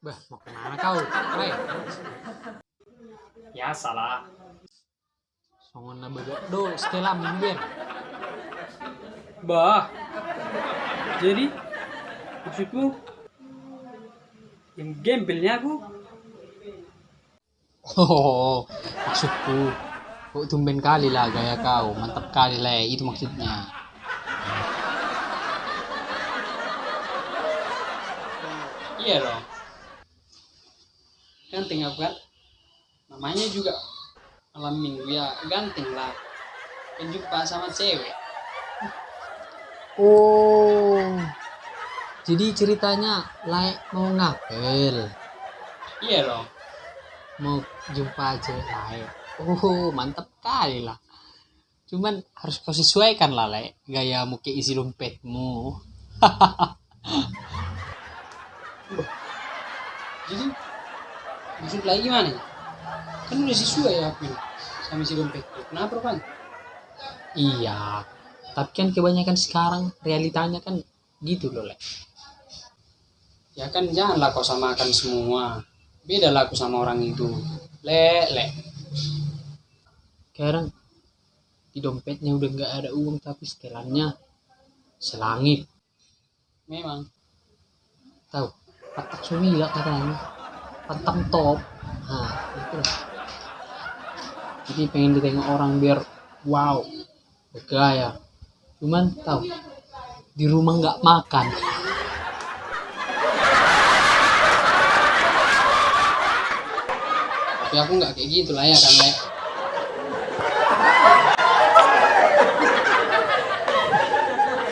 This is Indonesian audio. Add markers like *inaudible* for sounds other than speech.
Bah, mau ke mana kau? Hai, Ya salah. songon na baga do, Stella minggir. Bah. Jadi maksudmu yang gembelnya aku Oh, maksudku. Kok tumben kali lah gaya kau, mantap kali lah, itu maksudnya. iya loh. Ganteng aku kan. Namanya juga malam minggu ya ganteng lah. Penjumpa sama cewek. Oh, jadi ceritanya layak mau ngapel, Iya loh. mau jumpa cewek lain. Oh, mantap kali lah. Cuman harus kau sesuaikan lah, Le. Gayamu ke isi dompetmu. *laughs* Jadi maksud lagi gimana? ya? Kan udah sesuai ya aku ini sama si dompet. Kenapa kan? Iya, tapi kan kebanyakan sekarang realitanya kan gitu loh, Le. Ya kan janganlah kau samakan semua. Beda lah aku sama orang itu. Le, le. Sekarang di dompetnya udah nggak ada uang tapi setelannya selangit. Memang. Tahu? Patak sumila katanya. Pantang top. Nah, itu lah. Jadi pengen ditengok orang biar wow, bergaya. Cuman tahu di rumah nggak makan. Tapi aku nggak kayak gitu lah ya kan, Le.